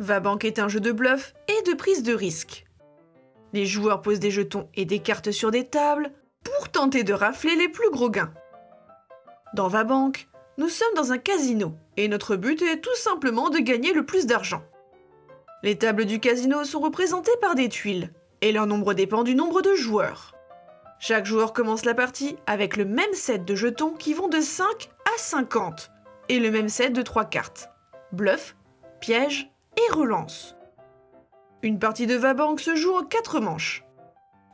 Vabank est un jeu de bluff et de prise de risque. Les joueurs posent des jetons et des cartes sur des tables pour tenter de rafler les plus gros gains. Dans Vabank, nous sommes dans un casino et notre but est tout simplement de gagner le plus d'argent. Les tables du casino sont représentées par des tuiles et leur nombre dépend du nombre de joueurs. Chaque joueur commence la partie avec le même set de jetons qui vont de 5 à 50 et le même set de 3 cartes. Bluff, piège relance. Une partie de Vabank se joue en 4 manches.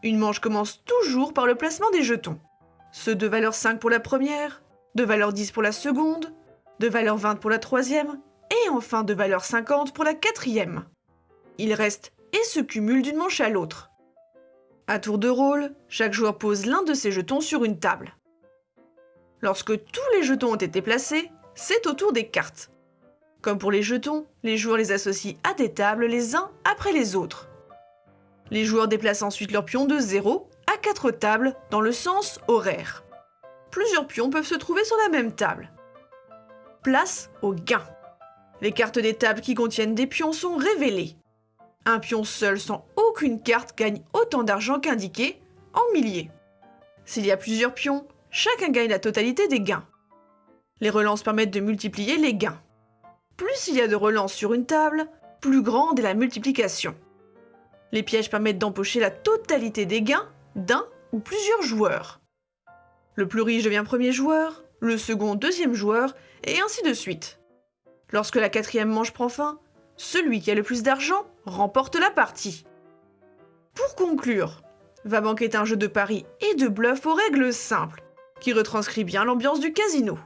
Une manche commence toujours par le placement des jetons. Ceux de valeur 5 pour la première, de valeur 10 pour la seconde, de valeur 20 pour la troisième, et enfin de valeur 50 pour la quatrième. Ils restent et se cumulent d'une manche à l'autre. À tour de rôle, chaque joueur pose l'un de ses jetons sur une table. Lorsque tous les jetons ont été placés, c'est au tour des cartes. Comme pour les jetons, les joueurs les associent à des tables les uns après les autres. Les joueurs déplacent ensuite leurs pions de 0 à 4 tables dans le sens horaire. Plusieurs pions peuvent se trouver sur la même table. Place au gain. Les cartes des tables qui contiennent des pions sont révélées. Un pion seul sans aucune carte gagne autant d'argent qu'indiqué, en milliers. S'il y a plusieurs pions, chacun gagne la totalité des gains. Les relances permettent de multiplier les gains. Plus il y a de relances sur une table, plus grande est la multiplication. Les pièges permettent d'empocher la totalité des gains d'un ou plusieurs joueurs. Le plus riche devient premier joueur, le second deuxième joueur, et ainsi de suite. Lorsque la quatrième manche prend fin, celui qui a le plus d'argent remporte la partie. Pour conclure, Vabank est un jeu de paris et de bluff aux règles simples, qui retranscrit bien l'ambiance du casino.